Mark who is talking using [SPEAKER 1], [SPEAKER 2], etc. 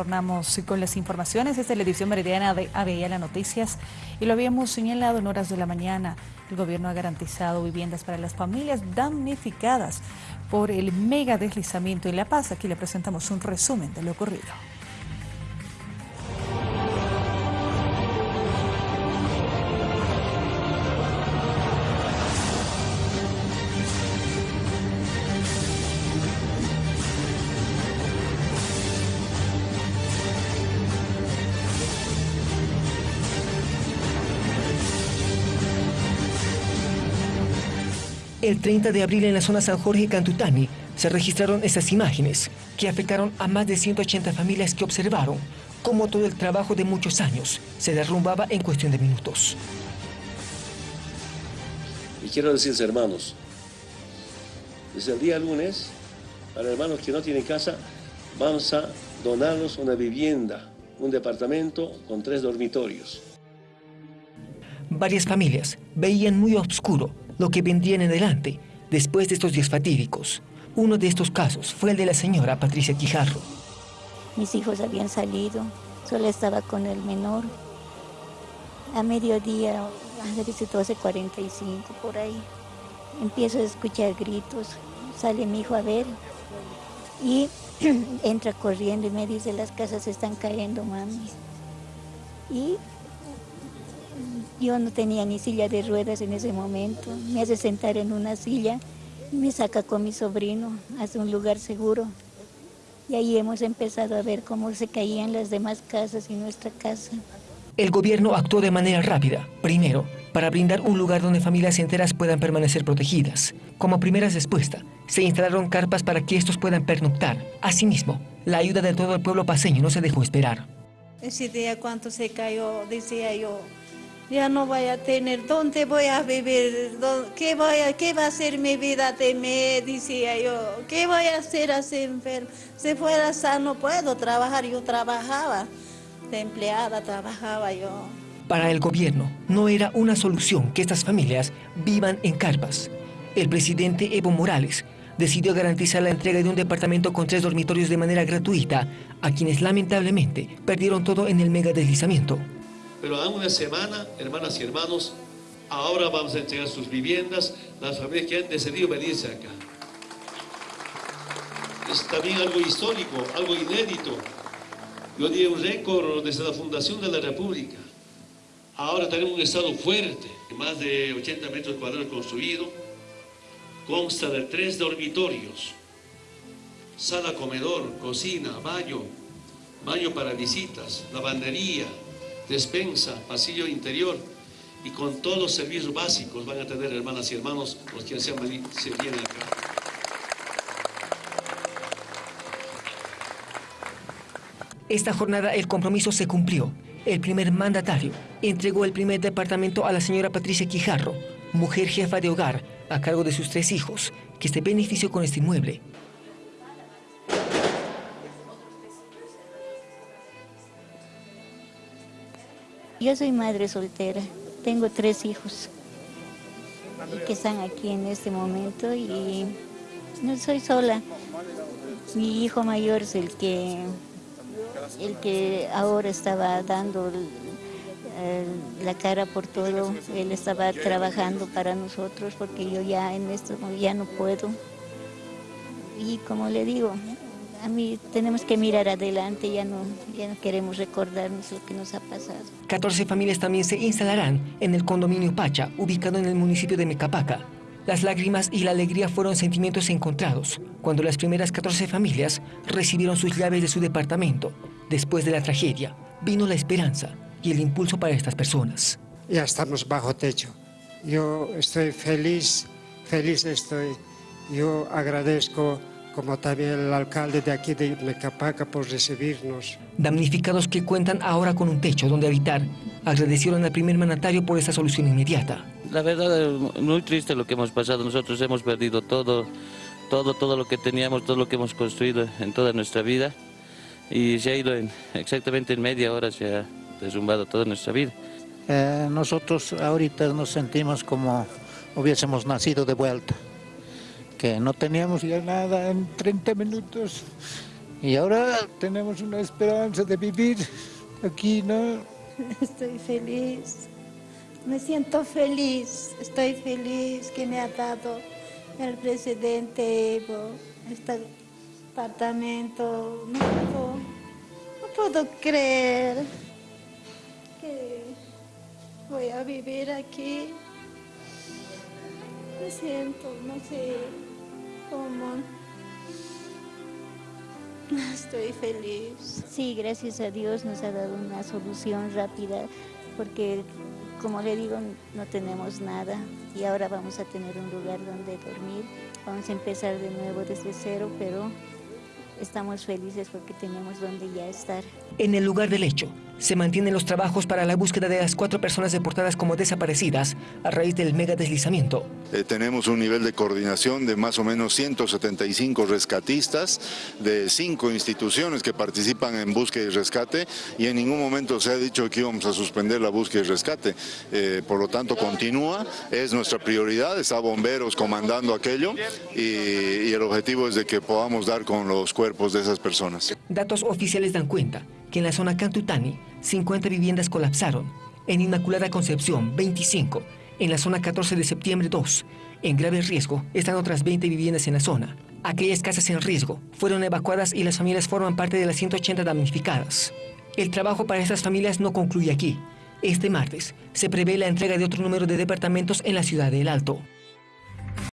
[SPEAKER 1] Tornamos con las informaciones. Esta es la edición meridiana de ABL Noticias y lo habíamos señalado en horas de la mañana. El gobierno ha garantizado viviendas para las familias damnificadas por el mega deslizamiento en La Paz. Aquí le presentamos un resumen de lo ocurrido.
[SPEAKER 2] El 30 de abril en la zona San Jorge Cantutani se registraron estas imágenes que afectaron a más de 180 familias que observaron cómo todo el trabajo de muchos años se derrumbaba en cuestión de minutos.
[SPEAKER 3] Y quiero decirles, hermanos, desde el día lunes, para hermanos que no tienen casa, vamos a donarlos una vivienda, un departamento con tres dormitorios.
[SPEAKER 2] Varias familias veían muy oscuro lo que vendría en adelante después de estos días fatídicos. Uno de estos casos fue el de la señora Patricia Quijarro.
[SPEAKER 4] Mis hijos habían salido, solo estaba con el menor. A mediodía, a ver 12.45 por ahí, empiezo a escuchar gritos, sale mi hijo a ver y entra corriendo y me dice las casas están cayendo, mami. Y yo no tenía ni silla de ruedas en ese momento. Me hace sentar en una silla y me saca con mi sobrino hacia un lugar seguro. Y ahí hemos empezado a ver cómo se caían las demás casas y nuestra casa.
[SPEAKER 2] El gobierno actuó de manera rápida, primero, para brindar un lugar donde familias enteras puedan permanecer protegidas. Como primera respuesta, se instalaron carpas para que estos puedan pernoctar. Asimismo, la ayuda de todo el pueblo paseño no se dejó esperar.
[SPEAKER 5] Ese día cuando se cayó, decía yo, ya no voy a tener, ¿dónde voy a vivir? ¿Qué, voy a, qué va a ser mi vida de mí? Decía yo, ¿qué voy a hacer así enfermo? Si fuera sano puedo trabajar, yo trabajaba, de empleada trabajaba yo.
[SPEAKER 2] Para el gobierno no era una solución que estas familias vivan en carpas. El presidente Evo Morales decidió garantizar la entrega de un departamento con tres dormitorios de manera gratuita a quienes lamentablemente perdieron todo en el mega deslizamiento.
[SPEAKER 3] Pero en una semana, hermanas y hermanos, ahora vamos a entregar sus viviendas, las familias que han decidido venirse acá. Es también algo histórico, algo inédito. Yo diría un récord desde la fundación de la República. Ahora tenemos un estado fuerte, más de 80 metros cuadrados construido, consta de tres dormitorios, sala, comedor, cocina, baño, baño para visitas, lavandería, despensa, pasillo interior y con todos los servicios básicos van a tener hermanas y hermanos los que se, se vienen acá.
[SPEAKER 2] Esta jornada el compromiso se cumplió. El primer mandatario entregó el primer departamento a la señora Patricia Quijarro, mujer jefa de hogar, a cargo de sus tres hijos, que se benefició con este inmueble
[SPEAKER 4] Yo soy madre soltera, tengo tres hijos que están aquí en este momento y no soy sola. Mi hijo mayor es el que, el que ahora estaba dando la cara por todo, él estaba trabajando para nosotros porque yo ya en esto ya no puedo. Y como le digo, a mí tenemos que mirar adelante, ya no, ya no queremos recordarnos lo que nos ha pasado.
[SPEAKER 2] 14 familias también se instalarán en el condominio Pacha, ubicado en el municipio de Mecapaca. Las lágrimas y la alegría fueron sentimientos encontrados cuando las primeras 14 familias recibieron sus llaves de su departamento. Después de la tragedia, vino la esperanza y el impulso para estas personas.
[SPEAKER 6] Ya estamos bajo techo. Yo estoy feliz, feliz estoy. Yo agradezco como también el alcalde de aquí de Mecapaca por recibirnos.
[SPEAKER 2] Damnificados que cuentan ahora con un techo donde habitar, agradecieron al primer mandatario por esta solución inmediata.
[SPEAKER 7] La verdad es muy triste lo que hemos pasado, nosotros hemos perdido todo, todo, todo lo que teníamos, todo lo que hemos construido en toda nuestra vida y se ha ido en, exactamente en media hora, se ha derrumbado toda nuestra vida.
[SPEAKER 8] Eh, nosotros ahorita nos sentimos como hubiésemos nacido de vuelta que no teníamos ya nada en 30 minutos. Y ahora tenemos una esperanza de vivir aquí, ¿no?
[SPEAKER 5] Estoy feliz. Me siento feliz. Estoy feliz que me ha dado el presidente Evo este apartamento. No puedo, no puedo creer que voy a vivir aquí. Me siento, no sé Estoy feliz.
[SPEAKER 4] Sí, gracias a Dios nos ha dado una solución rápida porque, como le digo, no tenemos nada y ahora vamos a tener un lugar donde dormir. Vamos a empezar de nuevo desde cero, pero estamos felices porque tenemos donde ya estar.
[SPEAKER 2] En el lugar del hecho, se mantienen los trabajos para la búsqueda de las cuatro personas deportadas como desaparecidas a raíz del mega deslizamiento.
[SPEAKER 9] Eh, tenemos un nivel de coordinación de más o menos 175 rescatistas de cinco instituciones que participan en búsqueda y rescate y en ningún momento se ha dicho que íbamos a suspender la búsqueda y rescate. Eh, por lo tanto, continúa, es nuestra prioridad, está bomberos comandando aquello y, y el objetivo es de que podamos dar con los cuerpos de esas personas.
[SPEAKER 2] Datos oficiales dan cuenta que en la zona Cantutani 50 viviendas colapsaron, en Inmaculada Concepción 25, en la zona 14 de septiembre 2. En grave riesgo están otras 20 viviendas en la zona. Aquellas casas en riesgo fueron evacuadas y las familias forman parte de las 180 damnificadas. El trabajo para estas familias no concluye aquí. Este martes se prevé la entrega de otro número de departamentos en la ciudad del Alto.